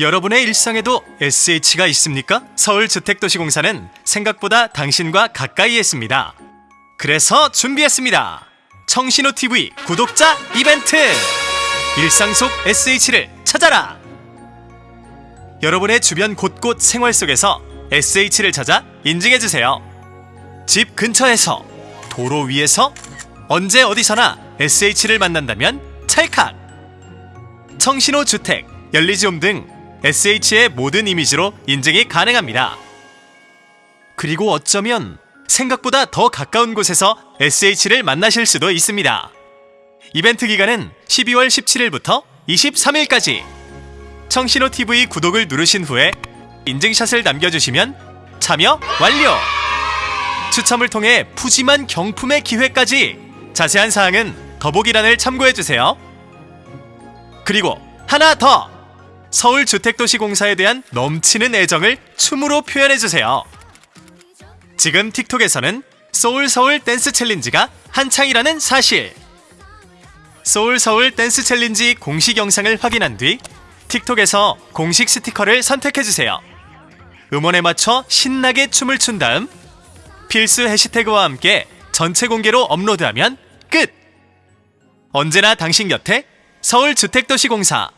여러분의 일상에도 SH가 있습니까? 서울주택도시공사는 생각보다 당신과 가까이 했습니다. 그래서 준비했습니다. 청신호 TV 구독자 이벤트! 일상 속 SH를 찾아라! 여러분의 주변 곳곳 생활 속에서 SH를 찾아 인증해주세요. 집 근처에서, 도로 위에서, 언제 어디서나 SH를 만난다면 찰칵! 청신호 주택, 열리지홈 등 SH의 모든 이미지로 인증이 가능합니다. 그리고 어쩌면 생각보다 더 가까운 곳에서 SH를 만나실 수도 있습니다. 이벤트 기간은 12월 17일부터 23일까지. 청신호 TV 구독을 누르신 후에 인증샷을 남겨주시면 참여 완료! 추첨을 통해 푸짐한 경품의 기회까지! 자세한 사항은 더보기란을 참고해주세요. 그리고 하나 더! 서울주택도시공사에 대한 넘치는 애정을 춤으로 표현해주세요. 지금 틱톡에서는 소울서울 댄스 챌린지가 한창이라는 사실. 소울서울 댄스 챌린지 공식 영상을 확인한 뒤 틱톡에서 공식 스티커를 선택해주세요. 음원에 맞춰 신나게 춤을 춘 다음 필수 해시태그와 함께 전체 공개로 업로드하면 끝! 언제나 당신 곁에 서울주택도시공사